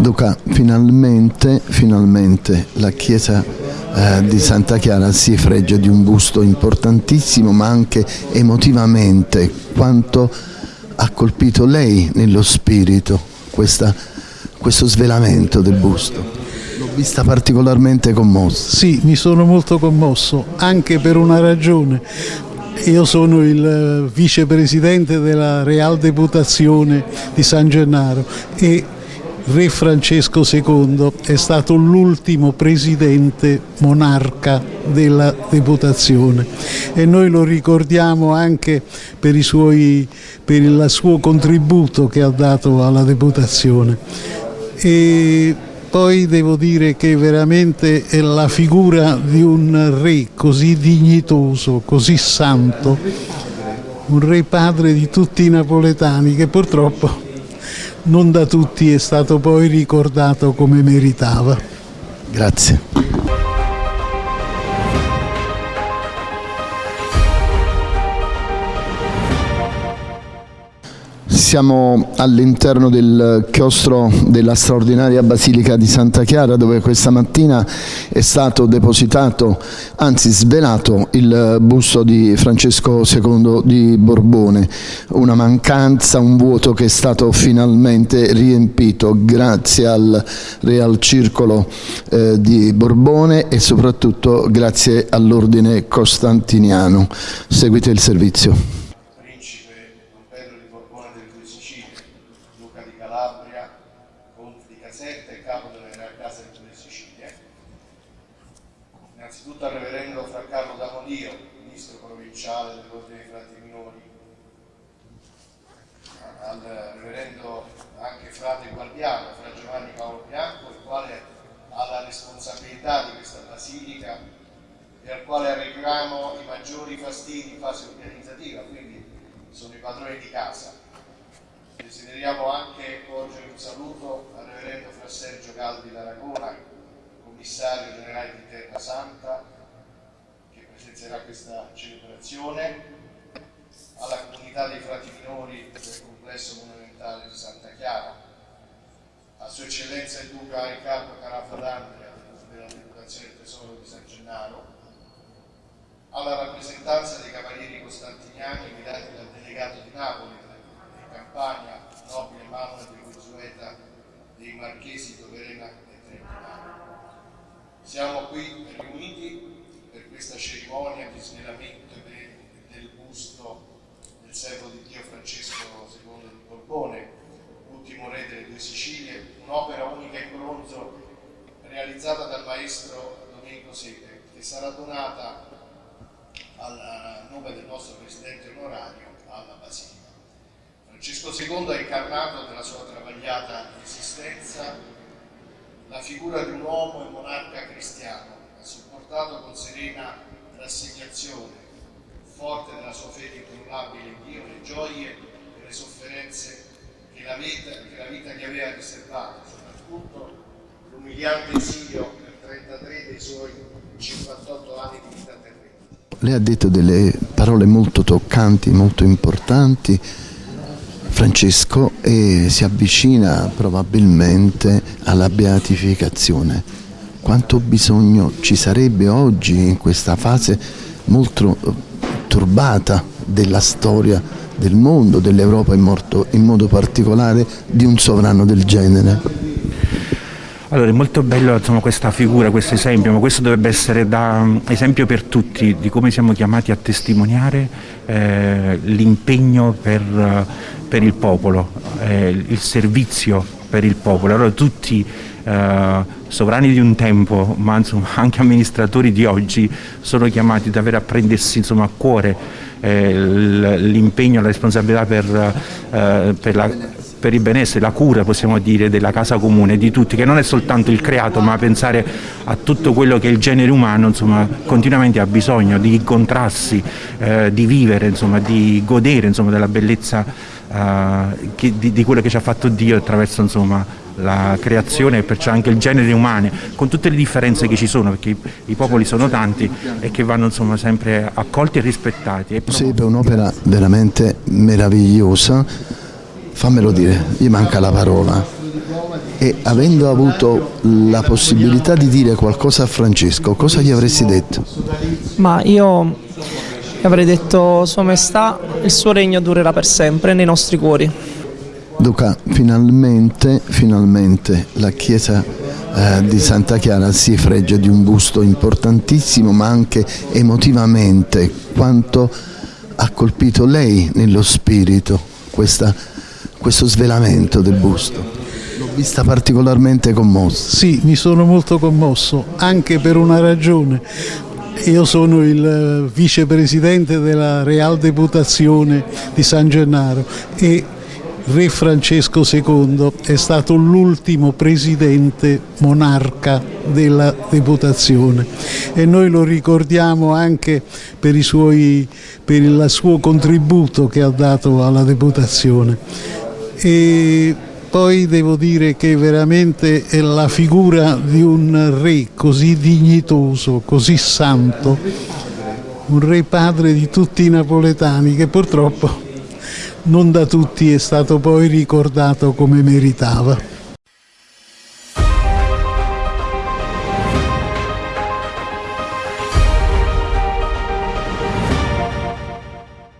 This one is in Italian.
Duca, finalmente, finalmente la chiesa eh, di Santa Chiara si freggia di un busto importantissimo ma anche emotivamente quanto ha colpito lei nello spirito questa, questo svelamento del busto. L'ho vista particolarmente commossa. Sì, mi sono molto commosso, anche per una ragione. Io sono il eh, vicepresidente della Real Deputazione di San Gennaro e Re Francesco II è stato l'ultimo presidente monarca della Deputazione e noi lo ricordiamo anche per, suoi, per il suo contributo che ha dato alla Deputazione. E poi devo dire che veramente è la figura di un re così dignitoso, così santo, un re padre di tutti i napoletani che purtroppo non da tutti è stato poi ricordato come meritava. Grazie. Siamo all'interno del chiostro della straordinaria Basilica di Santa Chiara dove questa mattina è stato depositato, anzi svelato, il busto di Francesco II di Borbone. Una mancanza, un vuoto che è stato finalmente riempito grazie al Real Circolo eh, di Borbone e soprattutto grazie all'ordine costantiniano. Seguite il servizio. Innanzitutto al reverendo Fra Carlo Damodio, ministro provinciale dell'Ordine dei Frati Minori, al reverendo anche frate guardiano, Fra Giovanni Paolo Bianco, il quale ha la responsabilità di questa basilica e al quale arrechiamo i maggiori fastidi in fase organizzativa, quindi sono i padroni di casa. Desideriamo anche porgere un saluto al reverendo Fra Sergio Caldi d'Aragona, commissario generale di Terra Santa che presenzierà questa celebrazione, alla comunità dei frati minori del complesso monumentale di Santa Chiara, a Sua Eccellenza il Duca Riccardo Carafa d'Andrea della Deputazione del Tesoro di San Gennaro, alla rappresentanza dei Cavalieri Costantiniani guidati dal delegato di Napoli, di Campania, nobile Manuel di Guzzueta, dei Marchesi Toverena e Trentinano. Qui riuniti per questa cerimonia di svelamento del busto del servo di Dio Francesco II di Borbone, ultimo re delle due Sicilie, un'opera unica in bronzo realizzata dal maestro Domenico Sete, che sarà donata a nome del nostro Presidente onorario alla Basilica. Francesco II ha incarnato nella sua travagliata esistenza la figura di un uomo e monarca cristiano, ha sopportato con serena rassegnazione, forte della sua fede incrollabile in Dio, le gioie e le sofferenze che la vita, che la vita gli aveva riservato, soprattutto l'umiliante esilio per 33 dei suoi 58 anni di vita terrena. Lei ha detto delle parole molto toccanti, molto importanti, Francesco e si avvicina probabilmente alla beatificazione. Quanto bisogno ci sarebbe oggi in questa fase molto eh, turbata della storia del mondo, dell'Europa in, in modo particolare, di un sovrano del genere? Allora è molto bello insomma, questa figura, questo esempio, ma questo dovrebbe essere da esempio per tutti di come siamo chiamati a testimoniare eh, l'impegno per, per, il popolo, eh, il servizio per il popolo. Allora tutti eh, sovrani di un tempo, ma insomma, anche amministratori di oggi, sono chiamati davvero a prendersi insomma, a cuore eh, l'impegno, la responsabilità per, eh, per la per il benessere, la cura possiamo dire della casa comune, di tutti, che non è soltanto il creato ma pensare a tutto quello che il genere umano insomma, continuamente ha bisogno di incontrarsi, eh, di vivere, insomma, di godere insomma, della bellezza eh, che, di, di, quello che ci ha fatto Dio attraverso insomma, la creazione e perciò anche il genere umano, con tutte le differenze che ci sono, perché i, i popoli sono tanti e che vanno insomma, sempre accolti e rispettati. Sì, è un'opera veramente meravigliosa fammelo dire, gli manca la parola. E avendo avuto la possibilità di dire qualcosa a Francesco, cosa gli avresti detto? Ma io avrei detto Sua Maestà, il suo regno durerà per sempre nei nostri cuori. Duca, finalmente, finalmente la Chiesa eh, di Santa Chiara si freggia di un busto importantissimo, ma anche emotivamente, quanto ha colpito lei nello spirito questa, questo svelamento del busto. L'ho vista particolarmente commossa. Sì, mi sono molto commosso, anche per una ragione. Io sono il eh, vicepresidente della Real Deputazione di San Gennaro e Re Francesco II è stato l'ultimo presidente monarca della deputazione e noi lo ricordiamo anche per, suoi, per il suo contributo che ha dato alla deputazione. E poi devo dire che veramente è la figura di un re così dignitoso, così santo, un re padre di tutti i napoletani che purtroppo non da tutti è stato poi ricordato come meritava.